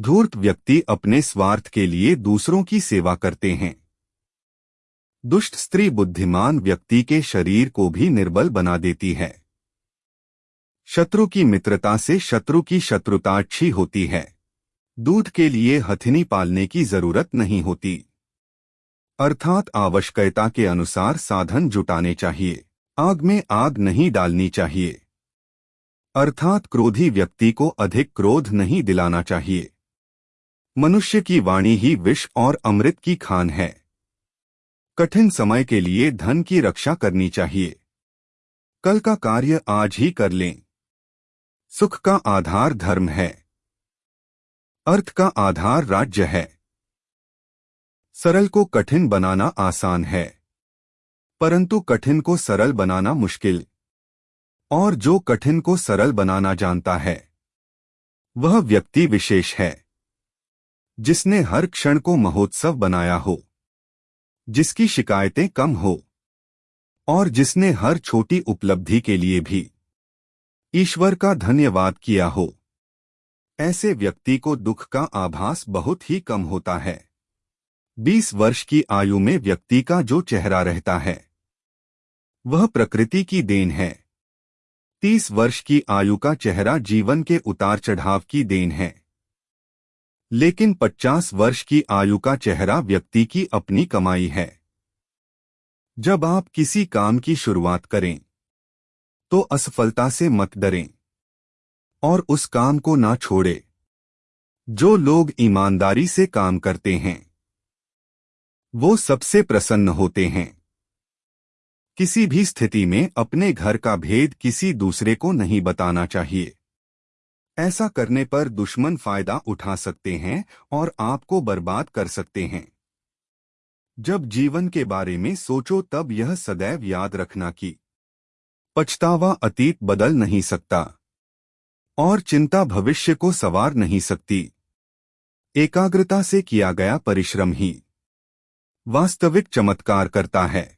धूर्त व्यक्ति अपने स्वार्थ के लिए दूसरों की सेवा करते हैं। दुष्ट स्त्री बुद्धिमान व्यक्ति के शरीर को भी निर्बल बना देती है। शत्रु की मित्रता से शत्रु की शत्रुता अच्छी होती है। दूध के लिए हथिनी पालने की ज़रूरत नहीं होती। अर्थात आवश्यकता के अनुसार साधन जुटाने चाहिए। आग में आग नहीं डालनी चाहिए। अर्थात क्रोधी व्यक्ति को अधिक क्रोध नहीं दिलाना चाहिए। मनुष्य की वाणी ही विष और अमृत की खान है। कठिन समय के लिए धन की रक्षा करनी चाहिए। कल का कार्य आज ही कर लें। सुख का आधार धर्म है। अर्थ का आधार राज्य है। सरल को कठिन बनाना आसान है। परंतु कठिन को सरल बनाना मुश्किल। और जो कठिन को सरल बनाना जानता है, वह व्यक्ति विशेष है। जिसने हर क्षण को महोत्सव बनाया हो, जिसकी शिकायतें कम हो, और जिसने हर छोटी उपलब्धि के लिए भी ईश्वर का धन्यवाद किया हो। ऐसे व्यक्ति को दुख का आभास बहुत ही कम होता है। बीस वर्ष की आयु में व्यक्ति का जो चेहरा रहता है, वह प्रकृति की देन है। तीस वर्ष की आयु का चेहरा जीवन के उतार चढ़ाव की देन है। लेकिन 50 वर्ष की आयु का चेहरा व्यक्ति की अपनी कमाई है। जब आप किसी काम की शुरुआत करें तो असफलता से मत डरें। और उस काम को ना छोड़े, जो लोग ईमानदारी से काम करते हैं। वो सबसे प्रसन्न होते हैं। किसी भी स्थिति में अपने घर का भेद किसी दूसरे को नहीं बताना चाहिए। ऐसा करने पर दुश्मन फ़ायदा उठा सकते हैं और आपको बर्बाद कर सकते हैं। जब जीवन के बारे में सोचो तब यह सदैव याद रखना कि पछतावा अतीत बदल नहीं सकता और चिंता भविष्य को सवार नहीं सकती। एकाग्रता से किया गया परिश्रम ही वास्तविक चमत्कार करता है।